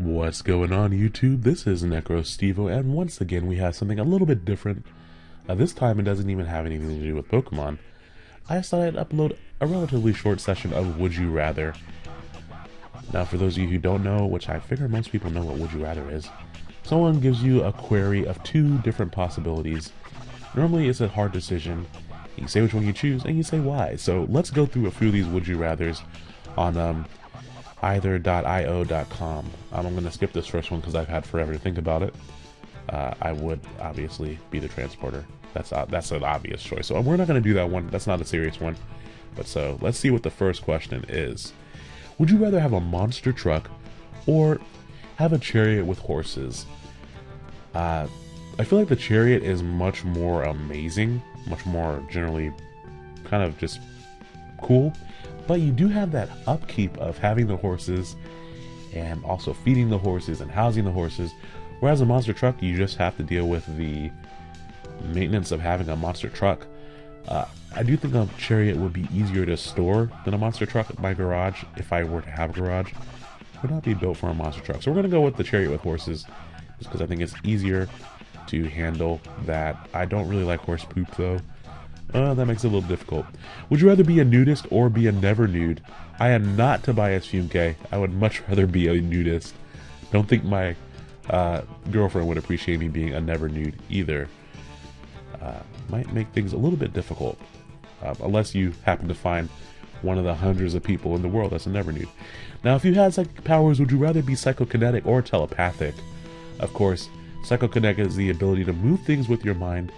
What's going on YouTube? This is NecroStevo and once again we have something a little bit different. Uh, this time it doesn't even have anything to do with Pokemon. I just thought I'd upload a relatively short session of Would You Rather. Now for those of you who don't know, which I figure most people know what Would You Rather is, someone gives you a query of two different possibilities. Normally it's a hard decision. You say which one you choose and you say why. So let's go through a few of these Would You Rathers on um, either.io.com. Um, I'm going to skip this first one because I've had forever to think about it. Uh, I would obviously be the transporter. That's uh, that's an obvious choice. So we're not going to do that one. That's not a serious one. But so let's see what the first question is. Would you rather have a monster truck or have a chariot with horses? Uh, I feel like the chariot is much more amazing, much more generally kind of just cool but you do have that upkeep of having the horses and also feeding the horses and housing the horses. Whereas a monster truck, you just have to deal with the maintenance of having a monster truck. Uh, I do think a chariot would be easier to store than a monster truck. In my garage, if I were to have a garage, would not be built for a monster truck. So we're going to go with the chariot with horses, just because I think it's easier to handle that. I don't really like horse poop though. Uh, that makes it a little difficult. Would you rather be a nudist or be a never nude? I am not Tobias Funke. I would much rather be a nudist. Don't think my uh, girlfriend would appreciate me being a never nude either. Uh, might make things a little bit difficult. Uh, unless you happen to find one of the hundreds of people in the world that's a never nude. Now, if you had psychic powers, would you rather be psychokinetic or telepathic? Of course, psychokinetic is the ability to move things with your mind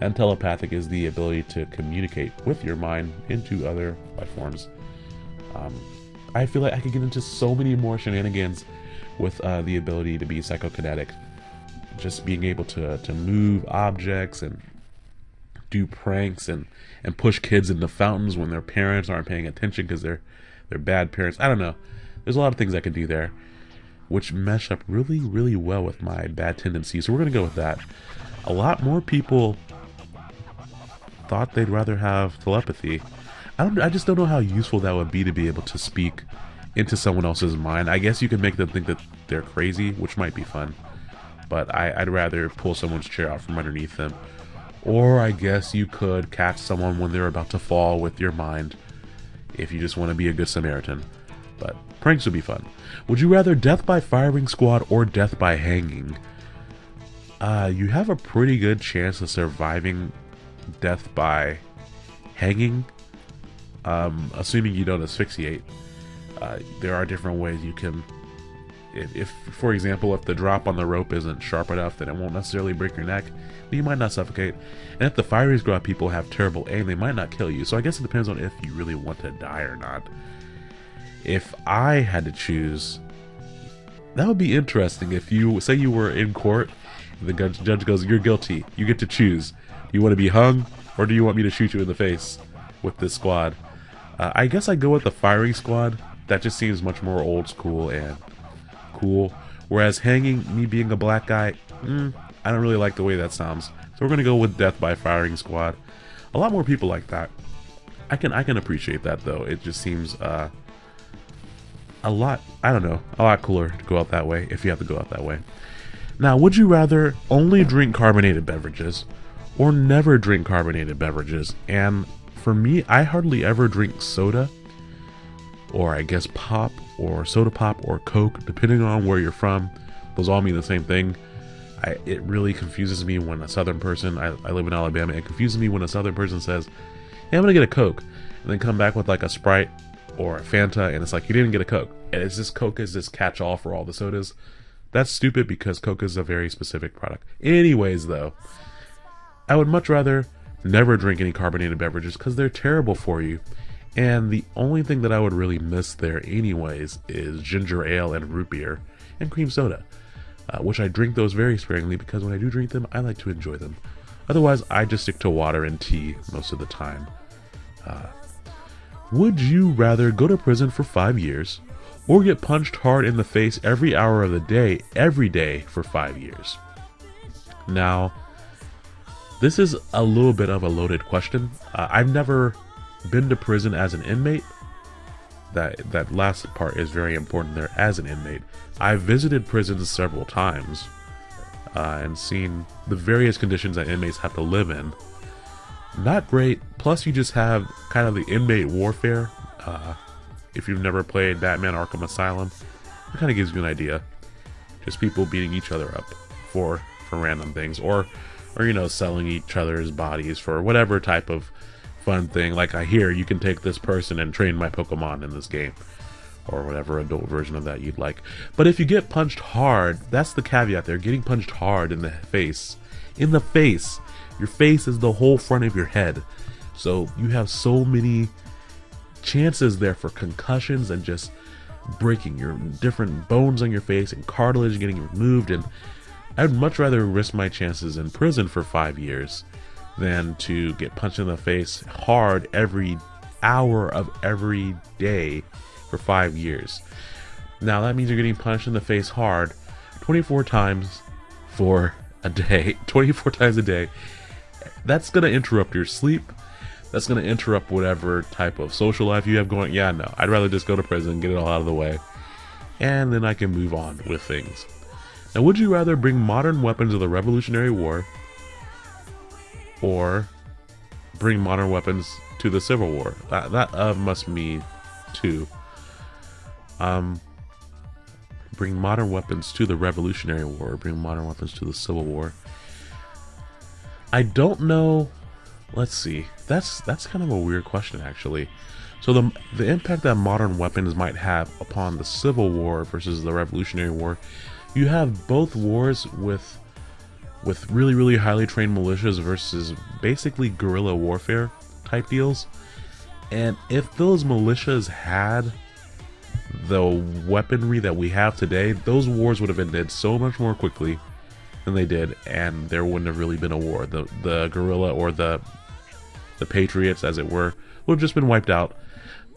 and telepathic is the ability to communicate with your mind into other life forms. Um, I feel like I could get into so many more shenanigans with uh, the ability to be psychokinetic. Just being able to, to move objects and do pranks and, and push kids into fountains when their parents aren't paying attention because they're they're bad parents. I don't know. There's a lot of things I could do there, which mesh up really, really well with my bad tendencies. So we're gonna go with that. A lot more people thought they'd rather have telepathy. I don't. I just don't know how useful that would be to be able to speak into someone else's mind. I guess you can make them think that they're crazy, which might be fun. But I, would rather pull someone's chair out from underneath them. Or I guess you could catch someone when they're about to fall with your mind, if you just want to be a good Samaritan. But pranks would be fun. Would you rather death by firing squad or death by hanging? Uh, you have a pretty good chance of surviving death by hanging, um, assuming you don't asphyxiate. Uh, there are different ways you can. If, if, for example, if the drop on the rope isn't sharp enough, then it won't necessarily break your neck, but you might not suffocate. And if the fiery squad people have terrible aim, they might not kill you. So I guess it depends on if you really want to die or not. If I had to choose, that would be interesting. If you say you were in court, the judge goes, "You're guilty. You get to choose." You want to be hung, or do you want me to shoot you in the face with this squad? Uh, I guess I go with the firing squad. That just seems much more old school and cool. Whereas hanging, me being a black guy, mm, I don't really like the way that sounds. So we're gonna go with death by firing squad. A lot more people like that. I can I can appreciate that though. It just seems uh, a lot. I don't know, a lot cooler to go out that way if you have to go out that way. Now, would you rather only drink carbonated beverages or never drink carbonated beverages. And for me, I hardly ever drink soda, or I guess pop, or soda pop, or Coke, depending on where you're from. Those all mean the same thing. I, it really confuses me when a southern person, I, I live in Alabama, it confuses me when a southern person says, hey, I'm gonna get a Coke, and then come back with like a Sprite or a Fanta, and it's like, you didn't get a Coke. And it's this Coke is this catch all for all the sodas. That's stupid because Coke is a very specific product. Anyways, though, I would much rather never drink any carbonated beverages because they're terrible for you. And the only thing that I would really miss there, anyways, is ginger ale and root beer and cream soda, uh, which I drink those very sparingly because when I do drink them, I like to enjoy them. Otherwise, I just stick to water and tea most of the time. Uh, would you rather go to prison for five years or get punched hard in the face every hour of the day, every day for five years? Now, this is a little bit of a loaded question. Uh, I've never been to prison as an inmate, that that last part is very important there as an inmate. I've visited prisons several times uh, and seen the various conditions that inmates have to live in. Not great. Plus, you just have kind of the inmate warfare. Uh, if you've never played Batman Arkham Asylum, it kind of gives you an idea. Just people beating each other up for for random things, or or you know selling each other's bodies for whatever type of fun thing. Like I hear you can take this person and train my Pokemon in this game. Or whatever adult version of that you'd like. But if you get punched hard, that's the caveat there. Getting punched hard in the face. In the face. Your face is the whole front of your head. So you have so many chances there for concussions and just breaking your different bones on your face and cartilage getting removed and I'd much rather risk my chances in prison for five years than to get punched in the face hard every hour of every day for five years. Now that means you're getting punched in the face hard 24 times for a day, 24 times a day. That's going to interrupt your sleep. That's going to interrupt whatever type of social life you have going. Yeah, no, I'd rather just go to prison, get it all out of the way, and then I can move on with things. Now, would you rather bring modern weapons of the Revolutionary War or bring modern weapons to the Civil War. That that uh, must be two. Um, bring modern weapons to the Revolutionary War. Bring modern weapons to the Civil War. I don't know. Let's see. That's that's kind of a weird question, actually. So the the impact that modern weapons might have upon the Civil War versus the Revolutionary War, you have both wars with with really, really highly trained militias versus basically guerrilla warfare type deals. And if those militias had the weaponry that we have today, those wars would have ended so much more quickly than they did, and there wouldn't have really been a war. The the guerrilla or the the patriots, as it were, would have just been wiped out.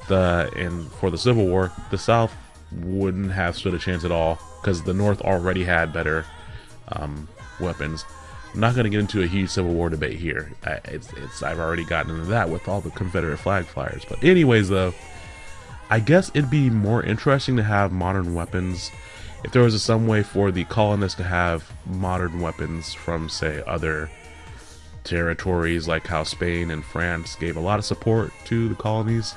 The and for the Civil War, the South wouldn't have stood a chance at all because the North already had better um, weapons. I'm not going to get into a huge Civil War debate here. I, it's, it's, I've already gotten into that with all the Confederate flag flyers. But anyways, though, I guess it'd be more interesting to have modern weapons if there was some way for the colonists to have modern weapons from, say, other territories, like how Spain and France gave a lot of support to the colonies.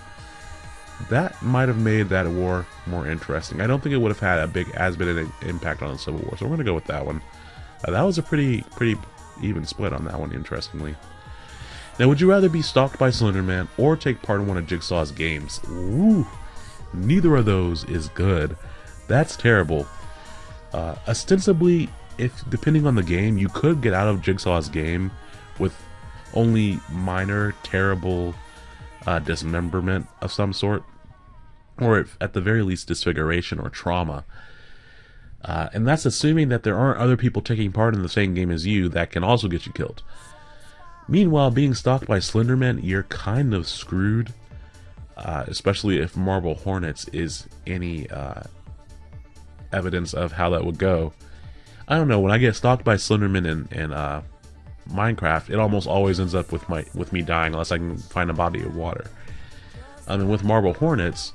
That might have made that war more interesting. I don't think it would have had a big as big an impact on the Civil War, so we're gonna go with that one. Uh, that was a pretty pretty even split on that one, interestingly. Now, would you rather be stalked by Slenderman or take part in one of Jigsaw's games? Neither of those is good. That's terrible. Uh, ostensibly, if depending on the game, you could get out of Jigsaw's game with only minor, terrible uh, dismemberment of some sort, or at the very least disfiguration or trauma. Uh, and that's assuming that there aren't other people taking part in the same game as you that can also get you killed. Meanwhile, being stalked by Slenderman, you're kind of screwed. Uh, especially if Marble Hornets is any uh, evidence of how that would go. I don't know. When I get stalked by Slenderman in, in uh, Minecraft, it almost always ends up with my with me dying unless I can find a body of water. I mean, with Marble Hornets,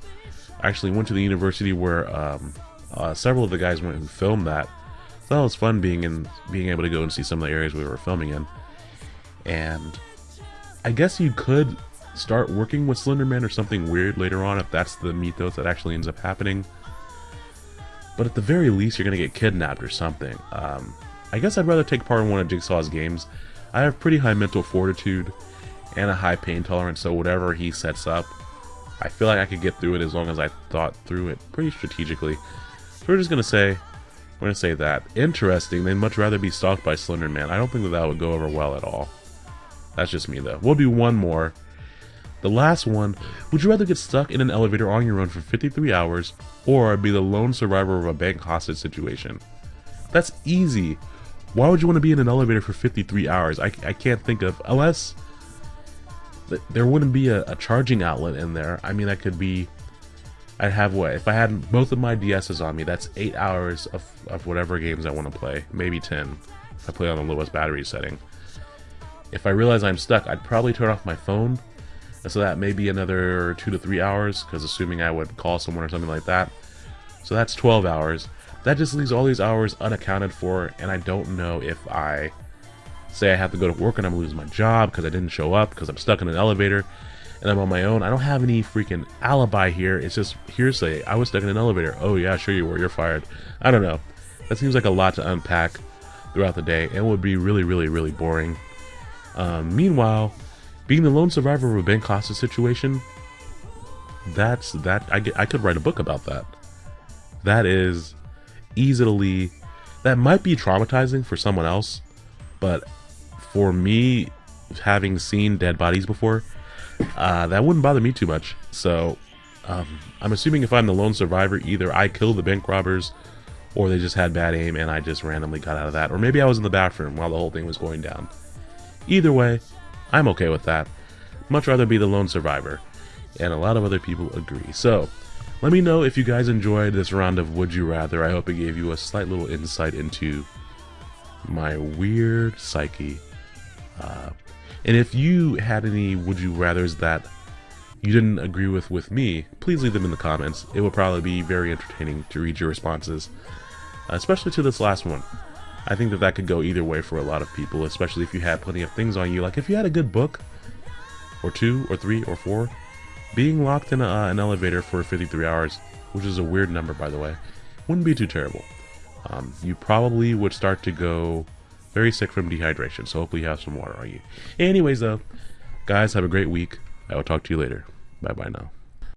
I actually went to the university where um, uh, several of the guys went who filmed that. So that was fun being in, being able to go and see some of the areas we were filming in. And I guess you could start working with Slenderman or something weird later on if that's the mythos that actually ends up happening. But at the very least, you're gonna get kidnapped or something. Um, I guess I'd rather take part in one of Jigsaw's games. I have pretty high mental fortitude and a high pain tolerance, so whatever he sets up, I feel like I could get through it as long as I thought through it pretty strategically. So we're just gonna say, we're gonna say that. Interesting, they'd much rather be stalked by Slender Man. I don't think that that would go over well at all. That's just me though. We'll do one more. The last one, would you rather get stuck in an elevator on your own for 53 hours, or be the lone survivor of a bank hostage situation? That's easy. Why would you want to be in an elevator for 53 hours? I, I can't think of, unless there wouldn't be a, a charging outlet in there. I mean, that could be I'd have what? If I had both of my DSs on me, that's 8 hours of, of whatever games I want to play. Maybe 10 if I play on the lowest battery setting. If I realize I'm stuck, I'd probably turn off my phone So that may be another two to three hours, because assuming I would call someone or something like that. So that's 12 hours. That just leaves all these hours unaccounted for, and I don't know if I say I have to go to work and I'm gonna lose my job because I didn't show up because I'm stuck in an elevator and I'm on my own. I don't have any freaking alibi here. It's just hearsay. I was stuck in an elevator. Oh yeah, sure you were. You're fired. I don't know. That seems like a lot to unpack throughout the day and would be really, really, really boring. Um, meanwhile, being the lone survivor of a bank hostage situation, that's that I get, I could write a book about that. That is easily that might be traumatizing for someone else, but for me, having seen dead bodies before, uh, that wouldn't bother me too much. So um, I'm assuming if I'm the lone survivor, either I killed the bank robbers or they just had bad aim and I just randomly got out of that. Or maybe I was in the bathroom while the whole thing was going down. Either way, I'm okay with that. Much rather be the lone survivor. And a lot of other people agree. So, let me know if you guys enjoyed this round of Would You Rather. I hope it gave you a slight little insight into my weird psyche. Uh, and if you had any Would You Rathers that you didn't agree with with me, please leave them in the comments. It would probably be very entertaining to read your responses, especially to this last one. I think that that could go either way for a lot of people, especially if you had plenty of things on you. Like if you had a good book, or two, or three, or four, being locked in a, uh, an elevator for 53 hours, which is a weird number by the way, wouldn't be too terrible. Um, you probably would start to go very sick from dehydration, so hopefully you have some water on you. Anyways though, guys, have a great week. I will talk to you later. Bye bye now.